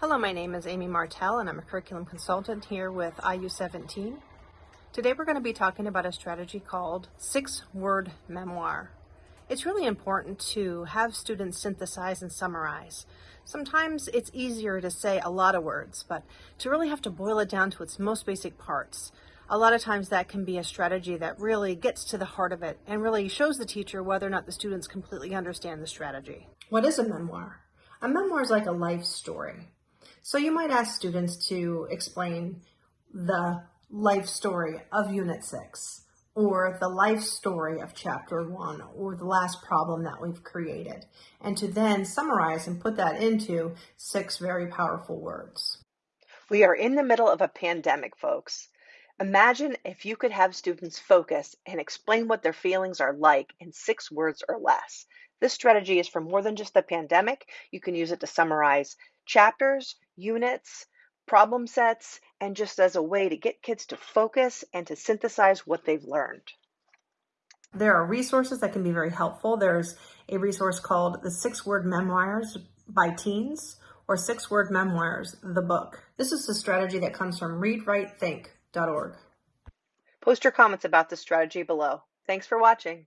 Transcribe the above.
Hello, my name is Amy Martell and I'm a curriculum consultant here with IU17. Today we're going to be talking about a strategy called six word memoir. It's really important to have students synthesize and summarize. Sometimes it's easier to say a lot of words, but to really have to boil it down to its most basic parts. A lot of times that can be a strategy that really gets to the heart of it and really shows the teacher whether or not the students completely understand the strategy. What is a memoir? A memoir is like a life story. So you might ask students to explain the life story of Unit 6 or the life story of Chapter 1 or the last problem that we've created and to then summarize and put that into six very powerful words. We are in the middle of a pandemic, folks. Imagine if you could have students focus and explain what their feelings are like in six words or less. This strategy is for more than just the pandemic. You can use it to summarize chapters, units, problem sets, and just as a way to get kids to focus and to synthesize what they've learned. There are resources that can be very helpful. There's a resource called the Six Word Memoirs by Teens or Six Word Memoirs, the book. This is a strategy that comes from readwritethink.org. Post your comments about this strategy below. Thanks for watching.